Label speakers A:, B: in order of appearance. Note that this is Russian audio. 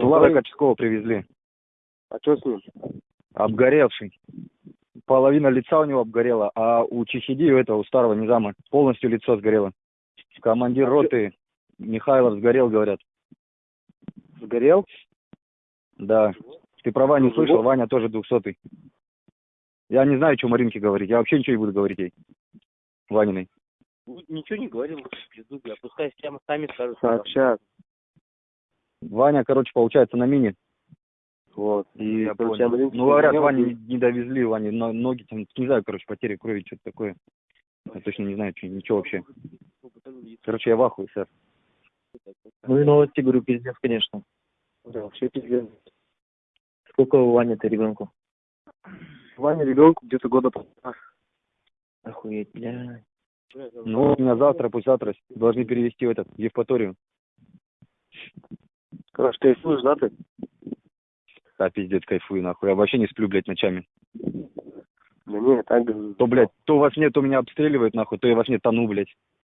A: Вот Влада Качкова привезли.
B: А что с ним?
A: Обгоревший. Половина лица у него обгорела, а у Чехиди, у этого, у старого низама, полностью лицо сгорело. Командир роты Михайлов сгорел, говорят.
B: Сгорел?
A: Да. Ты про Ваню
B: Ну,
A: слышал? Ваня тоже двухсотый. Я не знаю, что Маринке говорить. Я вообще ничего не буду говорить ей. Ваниной.
C: Ничего не говорил, пизду, бля. Пускай прямо сами скажут.
B: Сообщат.
A: Ваня, короче, получается на мини.
B: Вот.
A: И я
B: короче,
A: понял.
B: Маринке
A: Ну, говорят,
B: и-
A: не, не довезли, Ване но- ноги там, не знаю, короче, потери крови, что-то такое. Я точно не знаю, что, ничего вообще. Короче, я в ахуе, сэр.
D: Ну и новости, говорю, пиздец, конечно.
B: Да, вообще пиздец.
D: Сколько у Вани-то ребенку?
B: Ваня ребенку где-то года полтора.
D: Охуеть, бля.
A: Ну, меня завтра, пусть завтра должны перевести в этот, в Евпаторию.
B: Короче, кайфуешь, да, ты?
A: Да, пиздец, кайфую, нахуй. Я вообще не сплю, блядь, ночами.
B: Да не, так.
A: То, блядь, то во сне, то меня обстреливают, нахуй, то я во сне тону, блядь.